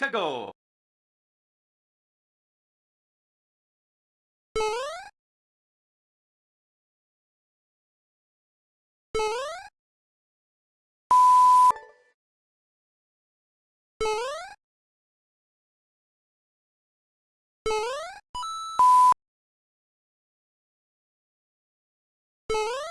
to go. you